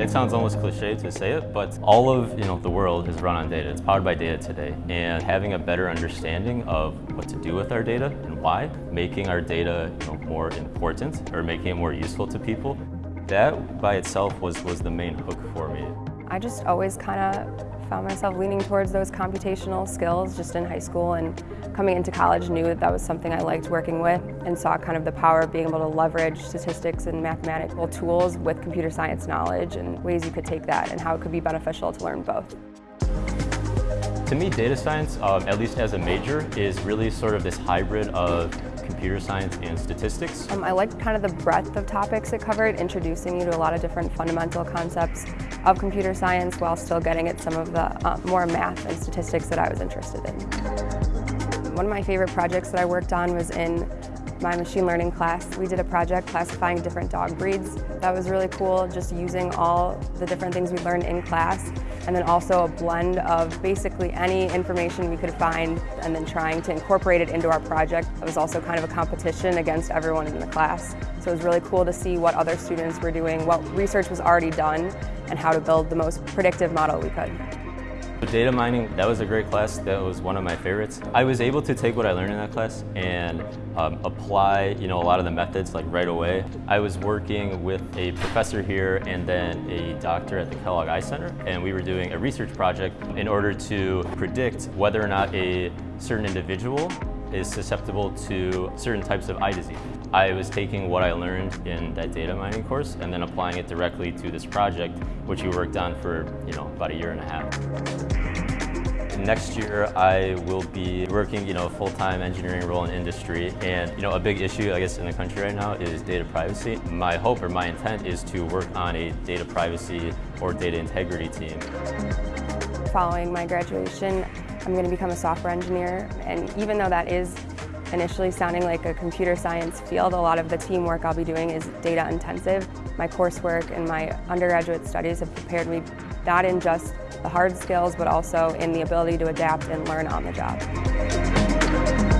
It sounds almost cliche to say it, but all of you know the world is run on data. It's powered by data today, and having a better understanding of what to do with our data and why, making our data you know, more important or making it more useful to people, that by itself was, was the main hook for me. I just always kind of found myself leaning towards those computational skills just in high school and coming into college knew that that was something I liked working with and saw kind of the power of being able to leverage statistics and mathematical tools with computer science knowledge and ways you could take that and how it could be beneficial to learn both. To me, data science, um, at least as a major, is really sort of this hybrid of computer science and statistics. Um, I liked kind of the breadth of topics it covered, introducing you to a lot of different fundamental concepts of computer science while still getting at some of the uh, more math and statistics that I was interested in. One of my favorite projects that I worked on was in my machine learning class. We did a project classifying different dog breeds. That was really cool, just using all the different things we learned in class and then also a blend of basically any information we could find and then trying to incorporate it into our project. It was also kind of a competition against everyone in the class. So it was really cool to see what other students were doing, what research was already done, and how to build the most predictive model we could. Data mining, that was a great class. That was one of my favorites. I was able to take what I learned in that class and um, apply you know, a lot of the methods like right away. I was working with a professor here and then a doctor at the Kellogg Eye Center and we were doing a research project in order to predict whether or not a certain individual is susceptible to certain types of eye disease. I was taking what I learned in that data mining course and then applying it directly to this project, which we worked on for you know about a year and a half. Next year, I will be working, you know, full-time engineering role in industry, and you know, a big issue, I guess, in the country right now is data privacy. My hope or my intent is to work on a data privacy or data integrity team. Following my graduation, I'm going to become a software engineer, and even though that is initially sounding like a computer science field, a lot of the teamwork I'll be doing is data intensive. My coursework and my undergraduate studies have prepared me not in just the hard skills, but also in the ability to adapt and learn on the job.